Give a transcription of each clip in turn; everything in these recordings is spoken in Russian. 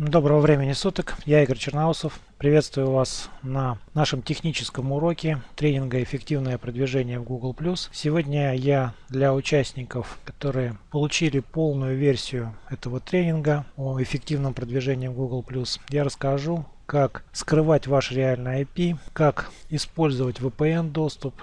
Доброго времени суток, я Игорь Черноусов. Приветствую вас на нашем техническом уроке тренинга «Эффективное продвижение в Google+.» Сегодня я для участников, которые получили полную версию этого тренинга о эффективном продвижении в Google+, я расскажу, как скрывать ваш реальный IP, как использовать VPN доступ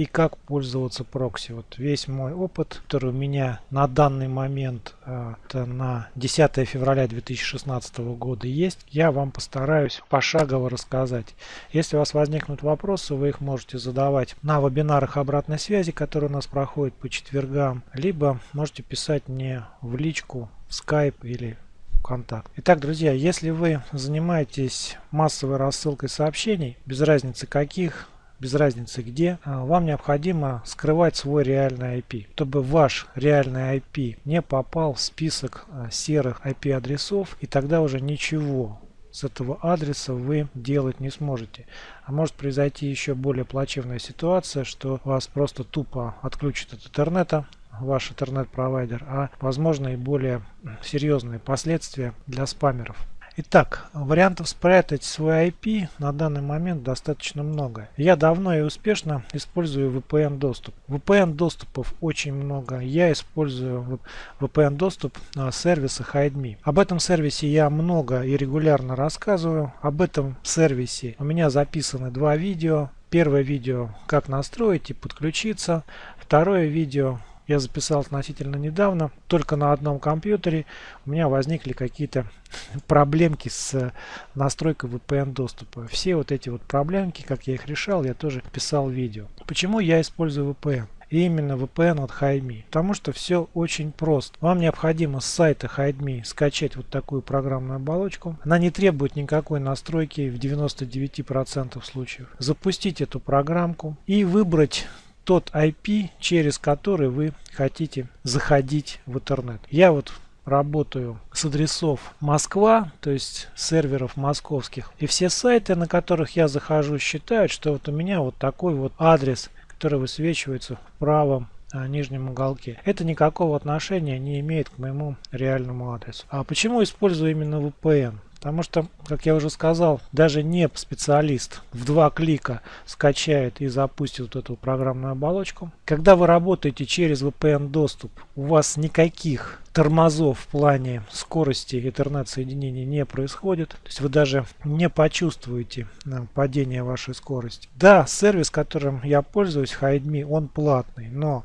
и как пользоваться прокси. Вот весь мой опыт, который у меня на данный момент, а, это на 10 февраля 2016 года есть, я вам постараюсь пошагово рассказать. Если у вас возникнут вопросы, вы их можете задавать на вебинарах обратной связи, которые у нас проходят по четвергам, либо можете писать мне в личку, в Skype или контакт. Итак, друзья, если вы занимаетесь массовой рассылкой сообщений, без разницы каких, без разницы где, а, вам необходимо скрывать свой реальный IP, чтобы ваш реальный IP не попал в список а, серых IP адресов и тогда уже ничего с этого адреса вы делать не сможете. А может произойти еще более плачевная ситуация, что вас просто тупо отключат от интернета, ваш интернет-провайдер, а возможно и более серьезные последствия для спамеров. Итак, вариантов спрятать свой IP на данный момент достаточно много. Я давно и успешно использую VPN доступ. VPN доступов очень много. Я использую VPN доступ на сервиса HideMe. Об этом сервисе я много и регулярно рассказываю. Об этом сервисе у меня записаны два видео. Первое видео как настроить и подключиться. Второе видео я записал относительно недавно, только на одном компьютере у меня возникли какие-то проблемки с настройкой VPN доступа. Все вот эти вот проблемки, как я их решал, я тоже писал видео. Почему я использую VPN? И именно VPN от HideMe. Потому что все очень просто. Вам необходимо с сайта HideMe скачать вот такую программную оболочку. Она не требует никакой настройки в 99% случаев. Запустить эту программку и выбрать тот IP, через который вы хотите заходить в интернет. Я вот работаю с адресов Москва, то есть серверов московских. И все сайты, на которых я захожу, считают, что вот у меня вот такой вот адрес, который высвечивается в правом а, нижнем уголке. Это никакого отношения не имеет к моему реальному адресу. А почему использую именно VPN? Потому что, как я уже сказал, даже не специалист в два клика скачает и запустит вот эту программную оболочку. Когда вы работаете через VPN доступ, у вас никаких тормозов в плане скорости интернет-соединения не происходит. То есть вы даже не почувствуете э, падение вашей скорости. Да, сервис, которым я пользуюсь, HideMe, он платный, но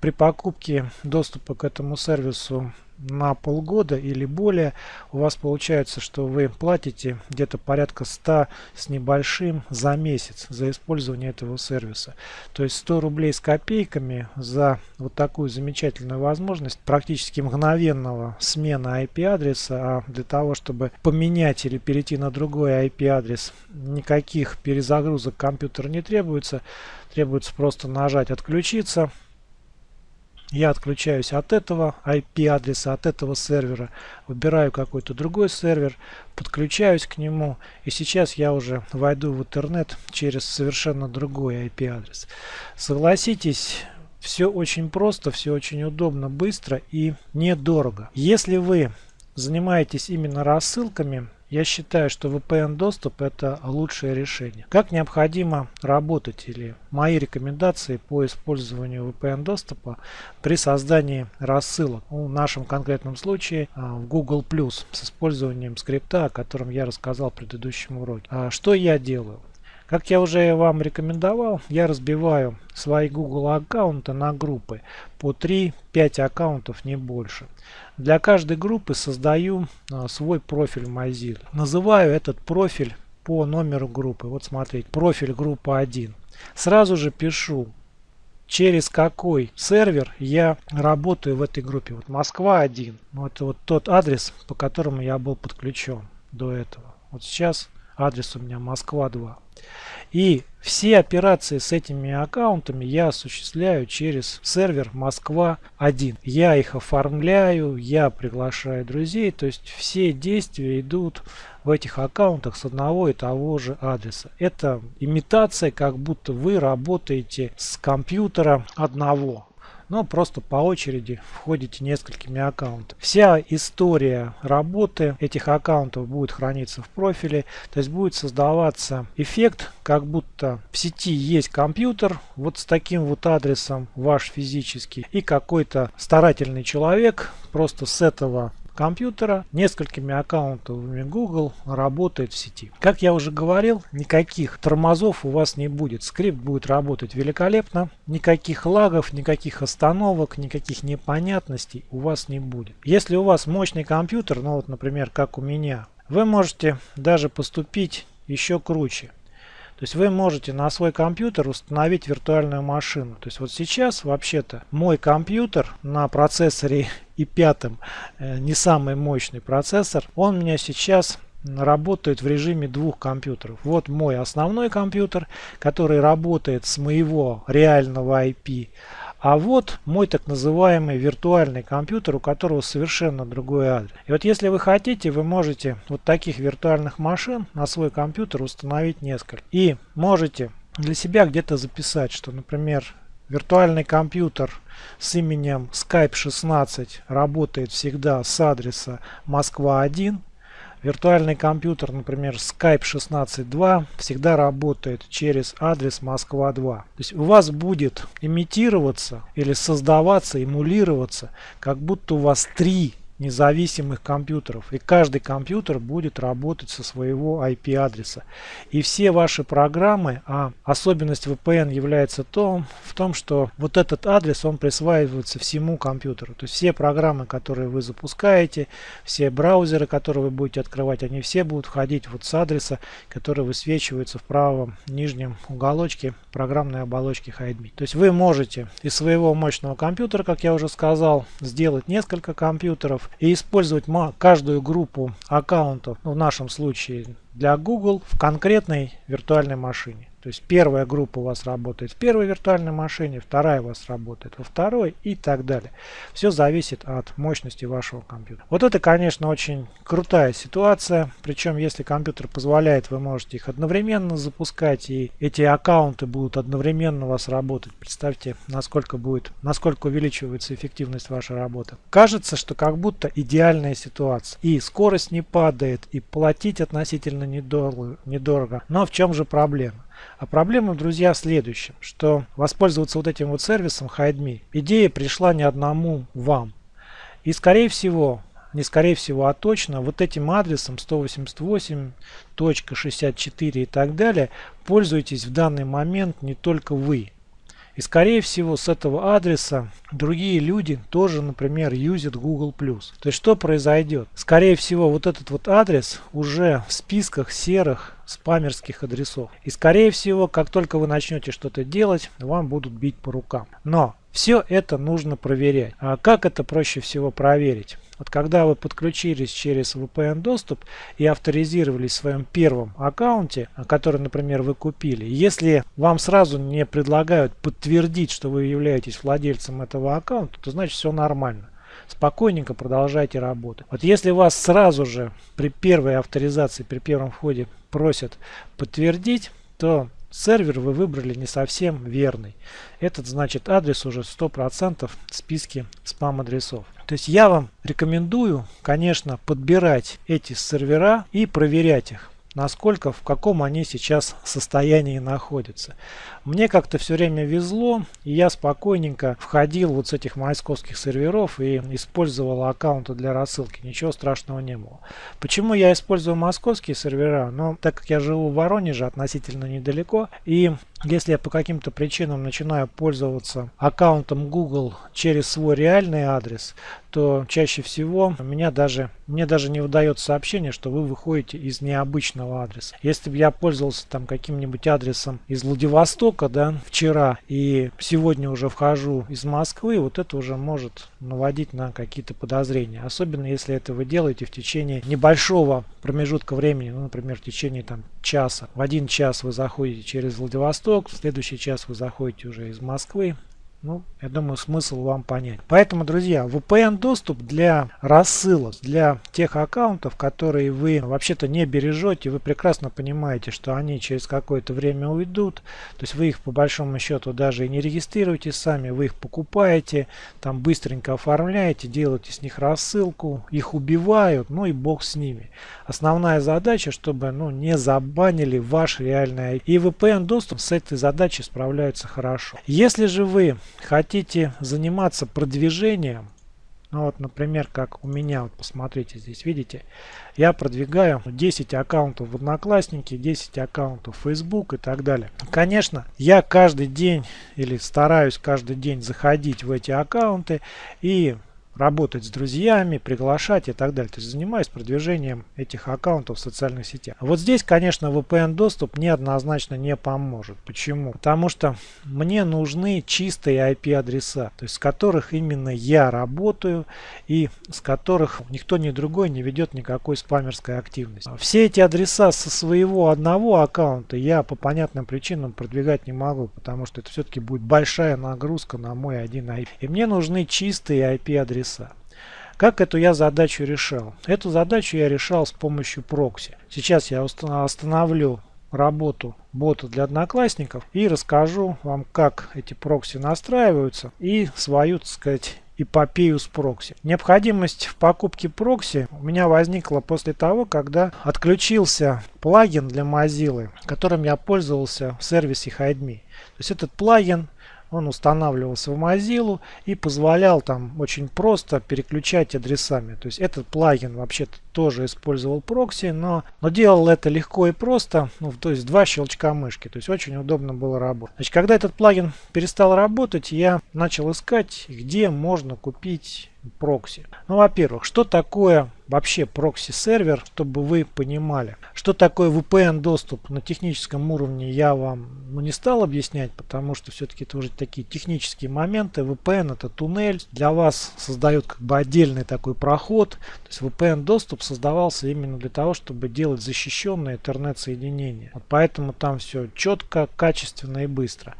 при покупке доступа к этому сервису на полгода или более у вас получается, что вы платите где-то порядка 100 с небольшим за месяц за использование этого сервиса. То есть 100 рублей с копейками за вот такую замечательную возможность практически мгновенного смена IP-адреса, а для того, чтобы поменять или перейти на другой IP-адрес, никаких перезагрузок компьютера не требуется. Требуется просто нажать «Отключиться», я отключаюсь от этого IP-адреса, от этого сервера, выбираю какой-то другой сервер, подключаюсь к нему, и сейчас я уже войду в интернет через совершенно другой IP-адрес. Согласитесь, все очень просто, все очень удобно, быстро и недорого. Если вы занимаетесь именно рассылками, я считаю, что VPN доступ это лучшее решение. Как необходимо работать или мои рекомендации по использованию VPN доступа при создании рассылок. В нашем конкретном случае а, в Google Plus с использованием скрипта, о котором я рассказал в предыдущем уроке. А что я делаю? Как я уже вам рекомендовал, я разбиваю свои Google аккаунты на группы по 3-5 аккаунтов, не больше. Для каждой группы создаю а, свой профиль Mozilla. Называю этот профиль по номеру группы. Вот смотрите, профиль группа 1. Сразу же пишу, через какой сервер я работаю в этой группе. Вот Москва 1. Вот, вот тот адрес, по которому я был подключен до этого. Вот сейчас адрес у меня Москва 2. И все операции с этими аккаунтами я осуществляю через сервер Москва-1. Я их оформляю, я приглашаю друзей, то есть все действия идут в этих аккаунтах с одного и того же адреса. Это имитация, как будто вы работаете с компьютера одного. Но просто по очереди входите несколькими аккаунтами. Вся история работы этих аккаунтов будет храниться в профиле, то есть будет создаваться эффект, как будто в сети есть компьютер вот с таким вот адресом ваш физический и какой-то старательный человек просто с этого компьютера несколькими аккаунтами Google работает в сети. Как я уже говорил, никаких тормозов у вас не будет. Скрипт будет работать великолепно. Никаких лагов, никаких остановок, никаких непонятностей у вас не будет. Если у вас мощный компьютер, ну вот, например, как у меня, вы можете даже поступить еще круче. То есть вы можете на свой компьютер установить виртуальную машину. То есть вот сейчас вообще-то мой компьютер на процессоре i5, э, не самый мощный процессор, он у меня сейчас работает в режиме двух компьютеров. Вот мой основной компьютер, который работает с моего реального IP, а вот мой так называемый виртуальный компьютер, у которого совершенно другой адрес. И вот если вы хотите, вы можете вот таких виртуальных машин на свой компьютер установить несколько. И можете для себя где-то записать, что, например, виртуальный компьютер с именем Skype 16 работает всегда с адреса Москва 1 Виртуальный компьютер, например, Skype 16.2 всегда работает через адрес Москва-2. То есть у вас будет имитироваться или создаваться, эмулироваться, как будто у вас три независимых компьютеров. И каждый компьютер будет работать со своего IP-адреса. И все ваши программы, а особенность VPN является том, в том, что вот этот адрес, он присваивается всему компьютеру. То есть все программы, которые вы запускаете, все браузеры, которые вы будете открывать, они все будут входить вот с адреса, который высвечивается в правом нижнем уголочке программной оболочки HideMe. То есть вы можете из своего мощного компьютера, как я уже сказал, сделать несколько компьютеров, и использовать каждую группу аккаунтов, ну, в нашем случае для Google, в конкретной виртуальной машине. То есть первая группа у вас работает в первой виртуальной машине, вторая у вас работает во второй и так далее. Все зависит от мощности вашего компьютера. Вот это, конечно, очень крутая ситуация. Причем, если компьютер позволяет, вы можете их одновременно запускать, и эти аккаунты будут одновременно у вас работать. Представьте, насколько будет, насколько увеличивается эффективность вашей работы. Кажется, что как будто идеальная ситуация. И скорость не падает, и платить относительно недорого. Но в чем же проблема? А проблема, друзья, в следующем, что воспользоваться вот этим вот сервисом HideMe, идея пришла не одному вам. И скорее всего, не скорее всего, а точно, вот этим адресом 188.64 и так далее пользуетесь в данный момент не только вы. И скорее всего с этого адреса другие люди тоже, например, юзят Google+. То есть что произойдет? Скорее всего вот этот вот адрес уже в списках серых спамерских адресов. И скорее всего, как только вы начнете что-то делать, вам будут бить по рукам. Но все это нужно проверять. А как это проще всего проверить? Вот когда вы подключились через VPN доступ и авторизировались в своем первом аккаунте, который, например, вы купили, если вам сразу не предлагают подтвердить, что вы являетесь владельцем этого аккаунта, то значит все нормально спокойненько продолжайте работать. Вот если вас сразу же при первой авторизации, при первом входе просят подтвердить, то сервер вы выбрали не совсем верный. Этот значит адрес уже 100% в списке спам-адресов. То есть я вам рекомендую, конечно, подбирать эти сервера и проверять их насколько, в каком они сейчас состоянии находятся. Мне как-то все время везло, и я спокойненько входил вот с этих московских серверов и использовал аккаунты для рассылки. Ничего страшного не было. Почему я использую московские сервера? Ну, так как я живу в Воронеже относительно недалеко, и если я по каким-то причинам начинаю пользоваться аккаунтом Google через свой реальный адрес, то чаще всего меня даже, мне даже не выдает сообщение, что вы выходите из необычного адреса. Если бы я пользовался там каким-нибудь адресом из Владивостока, да, вчера и сегодня уже вхожу из Москвы, вот это уже может наводить на какие-то подозрения. Особенно если это вы делаете в течение небольшого промежутка времени, ну, например, в течение там часа. В один час вы заходите через Владивосток, в следующий час вы заходите уже из Москвы ну, я думаю, смысл вам понять. Поэтому, друзья, VPN доступ для рассылок, для тех аккаунтов, которые вы вообще-то не бережете, вы прекрасно понимаете, что они через какое-то время уйдут, то есть вы их по большому счету даже и не регистрируете сами, вы их покупаете, там быстренько оформляете, делаете с них рассылку, их убивают, ну и бог с ними. Основная задача, чтобы ну, не забанили ваш реальный И VPN доступ с этой задачей справляется хорошо. Если же вы хотите заниматься продвижением, ну вот, например, как у меня, вот посмотрите здесь, видите, я продвигаю 10 аккаунтов в Одноклассники, 10 аккаунтов в Facebook и так далее. Конечно, я каждый день или стараюсь каждый день заходить в эти аккаунты и работать с друзьями, приглашать и так далее. То есть занимаюсь продвижением этих аккаунтов в социальных сетях. Вот здесь, конечно, VPN доступ неоднозначно не поможет. Почему? Потому что мне нужны чистые IP адреса, то есть с которых именно я работаю и с которых никто ни другой не ведет никакой спамерской активности. Все эти адреса со своего одного аккаунта я по понятным причинам продвигать не могу, потому что это все-таки будет большая нагрузка на мой один IP. И мне нужны чистые IP адреса. Как эту я задачу решал? Эту задачу я решал с помощью прокси. Сейчас я остановлю работу бота для одноклассников и расскажу вам, как эти прокси настраиваются и свою, так сказать, эпопею с прокси. Необходимость в покупке прокси у меня возникла после того, когда отключился плагин для Mozilla, которым я пользовался в сервисе HideMe. То есть этот плагин он устанавливался в Mozilla и позволял там очень просто переключать адресами. То есть этот плагин вообще-то тоже использовал прокси, но, но делал это легко и просто, ну, то есть два щелчка мышки. То есть очень удобно было работать. Значит, когда этот плагин перестал работать, я начал искать, где можно купить прокси. Ну, во-первых, что такое вообще прокси-сервер, чтобы вы понимали. Что такое VPN-доступ на техническом уровне я вам ну, не стал объяснять, потому что все-таки это уже такие технические моменты. VPN это туннель, для вас создает как бы отдельный такой проход. То есть VPN-доступ создавался именно для того, чтобы делать защищенное интернет-соединение. Вот поэтому там все четко, качественно и быстро.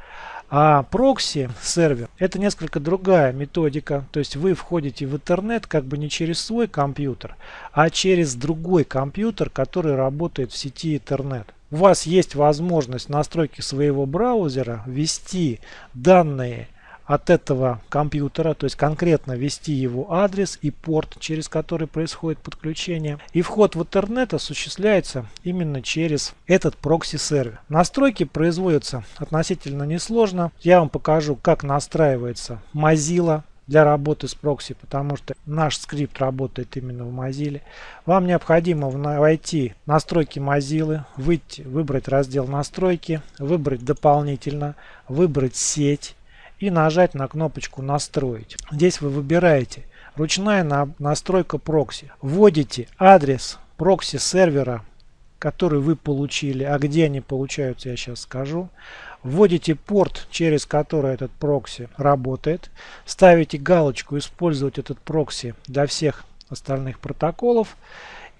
А прокси сервер это несколько другая методика. То есть вы входите в интернет как бы не через свой компьютер, а через другой компьютер, который работает в сети интернет. У вас есть возможность настройки своего браузера ввести данные от этого компьютера, то есть конкретно ввести его адрес и порт, через который происходит подключение. И вход в интернет осуществляется именно через этот прокси-сервер. Настройки производятся относительно несложно. Я вам покажу, как настраивается Mozilla для работы с прокси, потому что наш скрипт работает именно в Mozilla. Вам необходимо войти в настройки Mozilla, выйти, выбрать раздел настройки, выбрать дополнительно, выбрать сеть и нажать на кнопочку «Настроить». Здесь вы выбираете ручная настройка прокси. Вводите адрес прокси сервера, который вы получили, а где они получаются, я сейчас скажу. Вводите порт, через который этот прокси работает. Ставите галочку «Использовать этот прокси для всех остальных протоколов».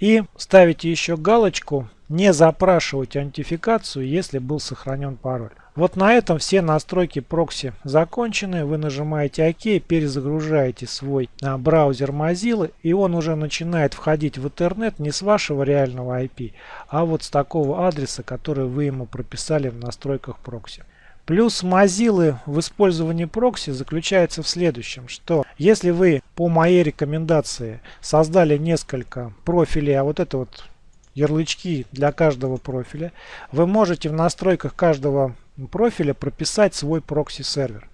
И ставите еще галочку «Не запрашивать аутентификацию, если был сохранен пароль». Вот на этом все настройки прокси закончены. Вы нажимаете ОК, перезагружаете свой а, браузер Mozilla, и он уже начинает входить в интернет не с вашего реального IP, а вот с такого адреса, который вы ему прописали в настройках прокси. Плюс Mozilla в использовании прокси заключается в следующем, что если вы по моей рекомендации создали несколько профилей, а вот это вот ярлычки для каждого профиля, вы можете в настройках каждого профиля прописать свой прокси-сервер.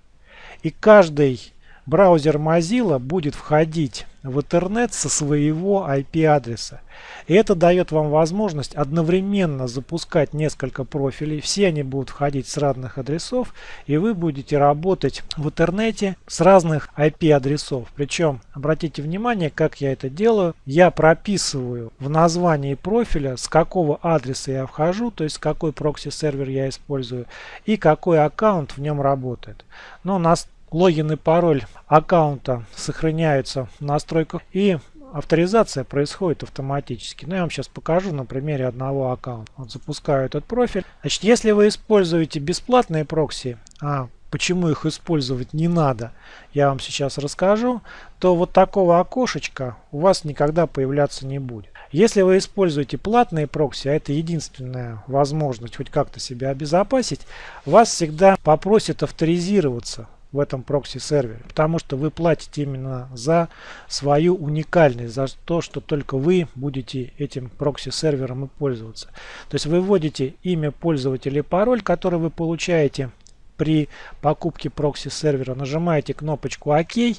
И каждый браузер Mozilla будет входить в интернет со своего IP-адреса. И это дает вам возможность одновременно запускать несколько профилей. Все они будут входить с разных адресов. И вы будете работать в интернете с разных IP-адресов. Причем, обратите внимание, как я это делаю. Я прописываю в названии профиля, с какого адреса я вхожу, то есть какой прокси-сервер я использую и какой аккаунт в нем работает. Но нас логин и пароль аккаунта сохраняются в настройках и авторизация происходит автоматически. Ну, я вам сейчас покажу на примере одного аккаунта. Вот запускаю этот профиль. Значит, если вы используете бесплатные прокси, а почему их использовать не надо, я вам сейчас расскажу, то вот такого окошечка у вас никогда появляться не будет. Если вы используете платные прокси, а это единственная возможность хоть как-то себя обезопасить, вас всегда попросят авторизироваться в этом прокси-сервере, потому что вы платите именно за свою уникальность, за то, что только вы будете этим прокси-сервером и пользоваться. То есть вы вводите имя пользователя и пароль, который вы получаете при покупке прокси-сервера, нажимаете кнопочку ОК, и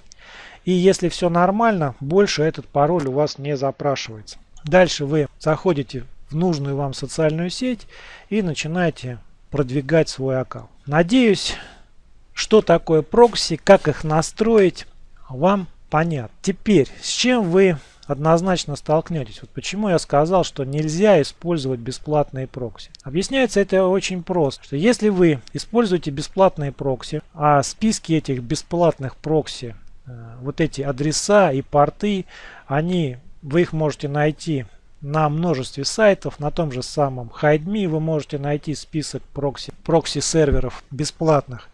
если все нормально, больше этот пароль у вас не запрашивается. Дальше вы заходите в нужную вам социальную сеть и начинаете продвигать свой аккаунт. Надеюсь, что такое прокси, как их настроить, вам понятно. Теперь, с чем вы однозначно столкнетесь. Вот почему я сказал, что нельзя использовать бесплатные прокси. Объясняется это очень просто. Что если вы используете бесплатные прокси, а списки этих бесплатных прокси, э, вот эти адреса и порты, они вы их можете найти на множестве сайтов, на том же самом HideMe вы можете найти список прокси, прокси бесплатных.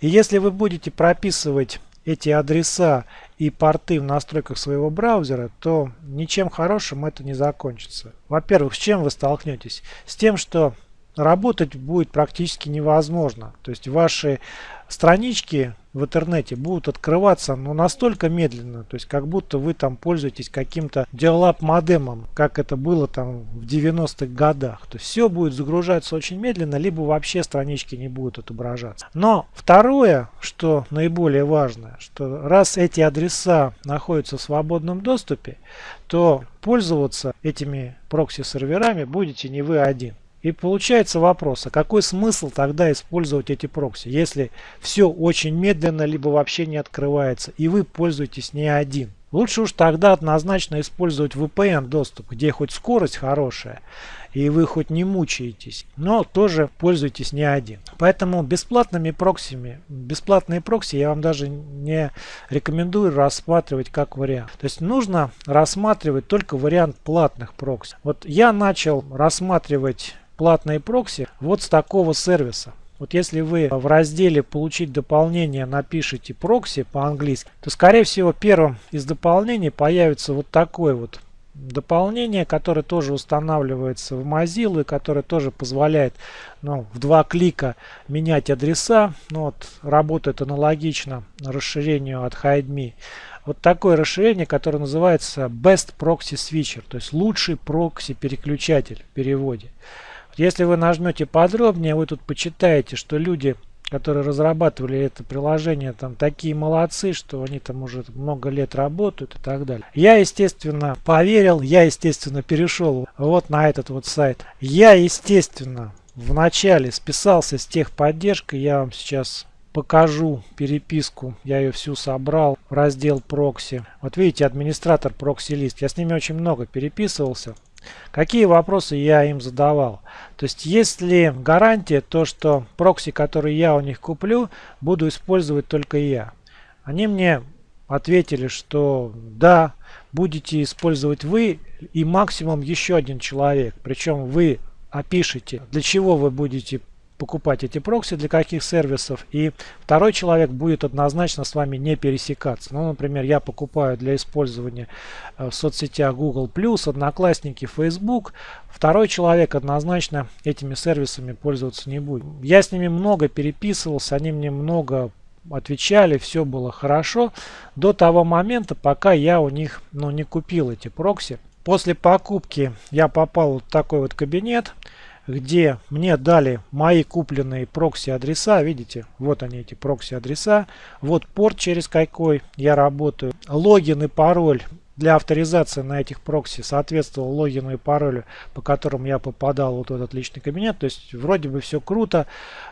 И если вы будете прописывать эти адреса и порты в настройках своего браузера, то ничем хорошим это не закончится. Во-первых, с чем вы столкнетесь? С тем, что работать будет практически невозможно. То есть ваши странички в интернете будут открываться ну, настолько медленно, то есть как будто вы там пользуетесь каким-то диалап модемом, как это было там в 90-х годах. То есть все будет загружаться очень медленно, либо вообще странички не будут отображаться. Но второе, что наиболее важное, что раз эти адреса находятся в свободном доступе, то пользоваться этими прокси-серверами будете не вы один. И получается вопрос, а какой смысл тогда использовать эти прокси, если все очень медленно, либо вообще не открывается, и вы пользуетесь не один. Лучше уж тогда однозначно использовать VPN доступ, где хоть скорость хорошая, и вы хоть не мучаетесь, но тоже пользуйтесь не один. Поэтому бесплатными проксиями, бесплатные прокси я вам даже не рекомендую рассматривать как вариант. То есть нужно рассматривать только вариант платных прокси. Вот я начал рассматривать платные прокси вот с такого сервиса. Вот если вы в разделе «Получить дополнение» напишите «прокси» по-английски, то скорее всего первым из дополнений появится вот такое вот дополнение, которое тоже устанавливается в Mozilla, которое тоже позволяет ну, в два клика менять адреса. Ну, вот, работает аналогично расширению от HideMe. Вот такое расширение, которое называется Best Proxy Switcher, то есть лучший прокси переключатель в переводе. Если вы нажмете подробнее, вы тут почитаете, что люди, которые разрабатывали это приложение, там такие молодцы, что они там уже много лет работают и так далее. Я, естественно, поверил, я, естественно, перешел вот на этот вот сайт. Я, естественно, вначале списался с техподдержкой, я вам сейчас покажу переписку. Я ее всю собрал в раздел прокси. Вот видите, администратор прокси-лист. Я с ними очень много переписывался. Какие вопросы я им задавал? То есть есть ли гарантия то, что прокси, который я у них куплю, буду использовать только я? Они мне ответили, что да, будете использовать вы и максимум еще один человек. Причем вы опишите, для чего вы будете покупать эти прокси, для каких сервисов. И второй человек будет однозначно с вами не пересекаться. Ну, например, я покупаю для использования э, в соцсетях Google+, Одноклассники, Facebook. Второй человек однозначно этими сервисами пользоваться не будет. Я с ними много переписывался, они мне много отвечали, все было хорошо до того момента, пока я у них ну, не купил эти прокси. После покупки я попал в такой вот кабинет где мне дали мои купленные прокси-адреса. Видите, вот они эти прокси-адреса. Вот порт, через какой я работаю. Логин и пароль для авторизации на этих прокси соответствовал логину и паролю, по которым я попадал вот в этот личный кабинет. То есть вроде бы все круто.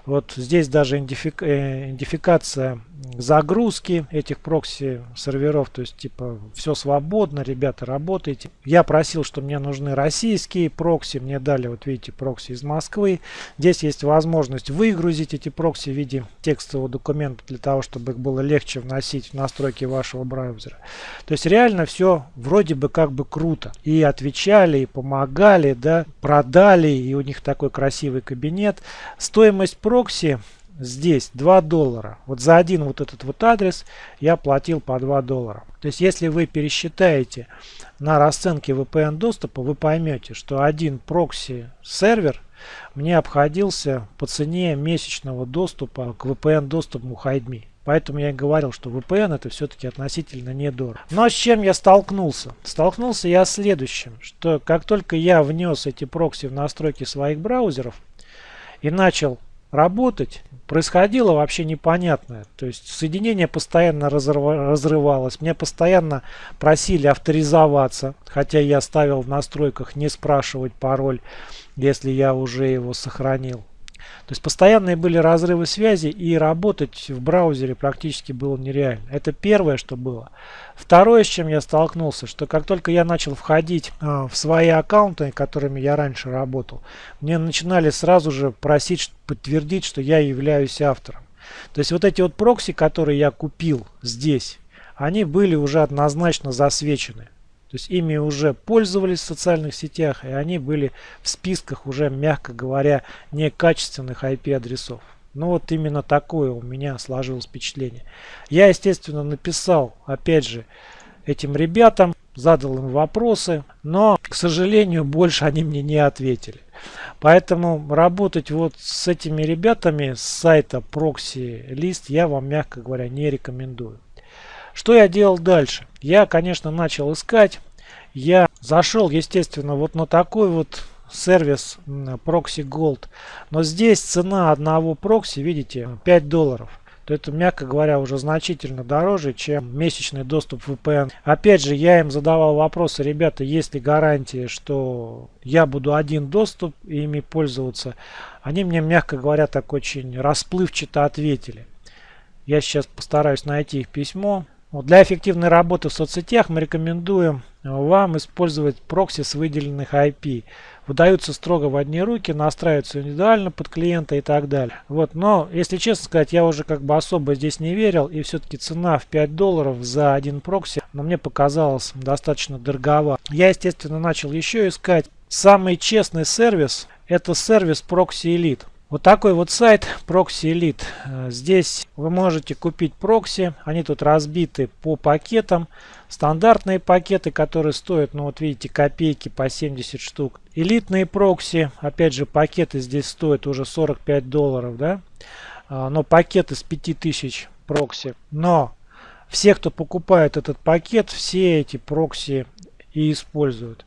Вот здесь даже э, идентификация загрузки этих прокси серверов. То есть типа все свободно, ребята работайте. Я просил, что мне нужны российские прокси. Мне дали вот видите прокси из Москвы. Здесь есть возможность выгрузить эти прокси в виде текстового документа для того, чтобы их было легче вносить в настройки вашего браузера. То есть реально все вроде бы как бы круто. И отвечали, и помогали, да, продали, и у них такой красивый кабинет. Стоимость прокси здесь 2 доллара. Вот за один вот этот вот адрес я платил по 2 доллара. То есть если вы пересчитаете на расценке VPN доступа, вы поймете, что один прокси сервер мне обходился по цене месячного доступа к VPN доступу HideMe. Поэтому я и говорил, что VPN это все-таки относительно недорого. Но с чем я столкнулся? Столкнулся я с следующим, что как только я внес эти прокси в настройки своих браузеров и начал работать, происходило вообще непонятное. То есть соединение постоянно разрывалось. Мне постоянно просили авторизоваться, хотя я ставил в настройках не спрашивать пароль, если я уже его сохранил. То есть постоянные были разрывы связи и работать в браузере практически было нереально. Это первое, что было. Второе, с чем я столкнулся, что как только я начал входить э, в свои аккаунты, которыми я раньше работал, мне начинали сразу же просить подтвердить, что я являюсь автором. То есть вот эти вот прокси, которые я купил здесь, они были уже однозначно засвечены. То есть ими уже пользовались в социальных сетях, и они были в списках уже, мягко говоря, некачественных IP-адресов. Ну вот именно такое у меня сложилось впечатление. Я, естественно, написал, опять же, этим ребятам, задал им вопросы, но, к сожалению, больше они мне не ответили. Поэтому работать вот с этими ребятами с сайта Proxy List я вам, мягко говоря, не рекомендую. Что я делал дальше? Я, конечно, начал искать. Я зашел, естественно, вот на такой вот сервис Proxy Gold. Но здесь цена одного прокси, видите, 5 долларов то это, мягко говоря, уже значительно дороже, чем месячный доступ в VPN. Опять же, я им задавал вопросы, ребята, есть ли гарантия, что я буду один доступ ими пользоваться. Они мне, мягко говоря, так очень расплывчато ответили. Я сейчас постараюсь найти их письмо. Вот для эффективной работы в соцсетях мы рекомендуем вам использовать прокси с выделенных IP. Выдаются строго в одни руки, настраиваются индивидуально под клиента и так далее. Вот, но, если честно сказать, я уже как бы особо здесь не верил. И все-таки цена в 5 долларов за один прокси, но мне показалось достаточно дороговато. Я, естественно, начал еще искать. Самый честный сервис это сервис Proxy Elite. Вот такой вот сайт Proxy Elite. Э, здесь вы можете купить прокси. Они тут разбиты по пакетам. Стандартные пакеты, которые стоят, ну вот видите, копейки по 70 штук. Элитные прокси, опять же, пакеты здесь стоят уже 45 долларов, да. А, но пакеты с 5000 прокси. Но все, кто покупает этот пакет, все эти прокси и используют.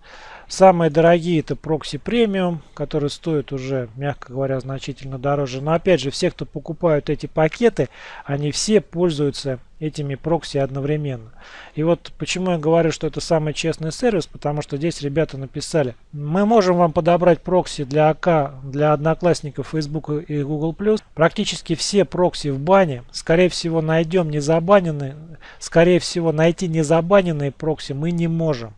Самые дорогие это прокси премиум, которые стоят уже, мягко говоря, значительно дороже. Но опять же, все, кто покупают эти пакеты, они все пользуются этими прокси одновременно. И вот почему я говорю, что это самый честный сервис, потому что здесь ребята написали, мы можем вам подобрать прокси для ВК, для одноклассников Facebook и Google+. Практически все прокси в бане, скорее всего, найдем незабаненные, скорее всего, найти незабаненные прокси мы не можем.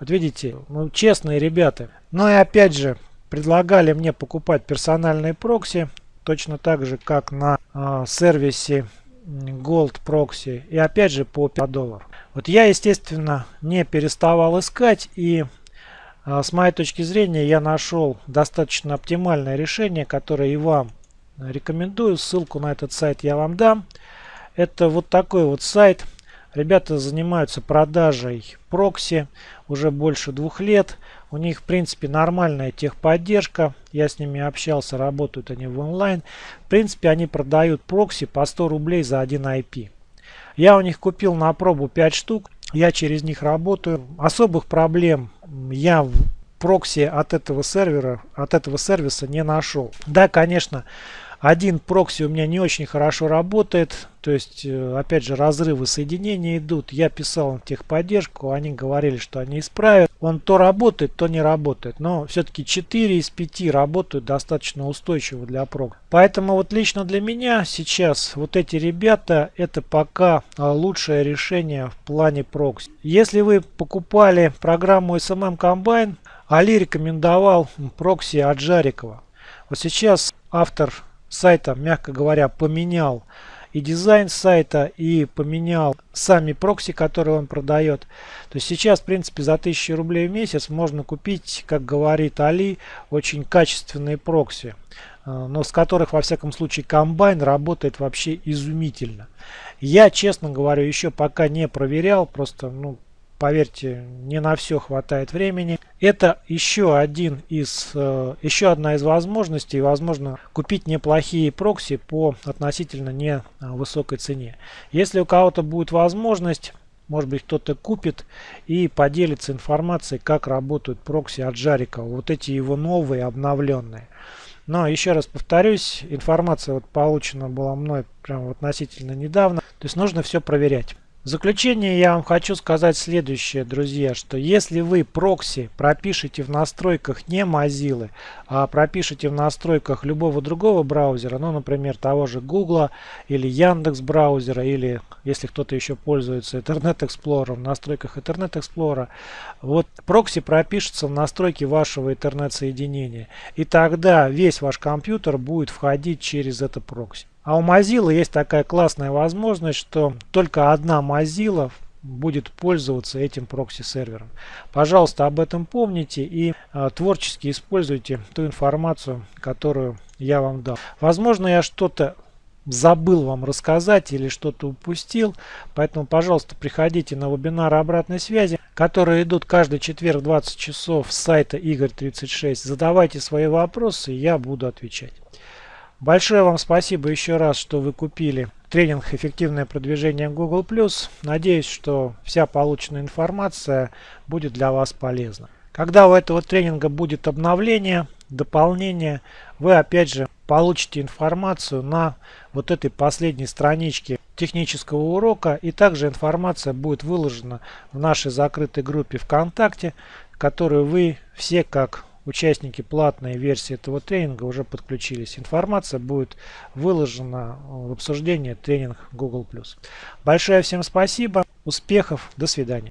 Вот видите, ну, честные ребята. Но и опять же, предлагали мне покупать персональные прокси, точно так же, как на э, сервисе Gold Proxy. И опять же по 5 долларов. Вот я, естественно, не переставал искать. И э, с моей точки зрения я нашел достаточно оптимальное решение, которое и вам рекомендую. Ссылку на этот сайт я вам дам. Это вот такой вот сайт. Ребята занимаются продажей прокси уже больше двух лет. У них, в принципе, нормальная техподдержка. Я с ними общался, работают они в онлайн. В принципе, они продают прокси по 100 рублей за один IP. Я у них купил на пробу 5 штук. Я через них работаю. Особых проблем я в прокси от этого сервера, от этого сервиса не нашел. Да, конечно, один прокси у меня не очень хорошо работает. То есть, э, опять же, разрывы соединения идут. Я писал в техподдержку, они говорили, что они исправят. Он то работает, то не работает. Но все-таки 4 из 5 работают достаточно устойчиво для прок. Поэтому вот лично для меня сейчас вот эти ребята, это пока а, лучшее решение в плане прокси. Если вы покупали программу SMM Combine, Али рекомендовал прокси от Жарикова. Вот сейчас автор сайта, мягко говоря, поменял и дизайн сайта, и поменял сами прокси, которые он продает. То есть сейчас, в принципе, за 1000 рублей в месяц можно купить, как говорит Али, очень качественные прокси, э, но с которых, во всяком случае, комбайн работает вообще изумительно. Я, честно говорю, еще пока не проверял, просто, ну, поверьте, не на все хватает времени. Это еще один из, э, еще одна из возможностей, возможно, купить неплохие прокси по относительно невысокой цене. Если у кого-то будет возможность, может быть кто-то купит и поделится информацией, как работают прокси от Жарика. Вот эти его новые, обновленные. Но еще раз повторюсь, информация вот получена была мной прямо относительно недавно. То есть нужно все проверять. В заключение я вам хочу сказать следующее, друзья, что если вы прокси пропишете в настройках не Mozilla, а пропишете в настройках любого другого браузера, ну, например, того же Google или Яндекс браузера, или если кто-то еще пользуется Internet Explorer, в настройках Internet Explorer, вот прокси пропишется в настройки вашего интернет-соединения. И тогда весь ваш компьютер будет входить через это прокси. А у Mozilla есть такая классная возможность, что только одна Mozilla будет пользоваться этим прокси-сервером. Пожалуйста, об этом помните и э, творчески используйте ту информацию, которую я вам дал. Возможно, я что-то забыл вам рассказать или что-то упустил, поэтому, пожалуйста, приходите на вебинары обратной связи, которые идут каждый четверг 20 часов с сайта Игорь36. Задавайте свои вопросы, я буду отвечать. Большое вам спасибо еще раз, что вы купили тренинг «Эффективное продвижение Google+.» Надеюсь, что вся полученная информация будет для вас полезна. Когда у этого тренинга будет обновление, дополнение, вы опять же получите информацию на вот этой последней страничке технического урока. И также информация будет выложена в нашей закрытой группе ВКонтакте, которую вы все как участники платной версии этого тренинга уже подключились. Информация будет выложена в обсуждении тренинг Google+. Большое всем спасибо, успехов, до свидания.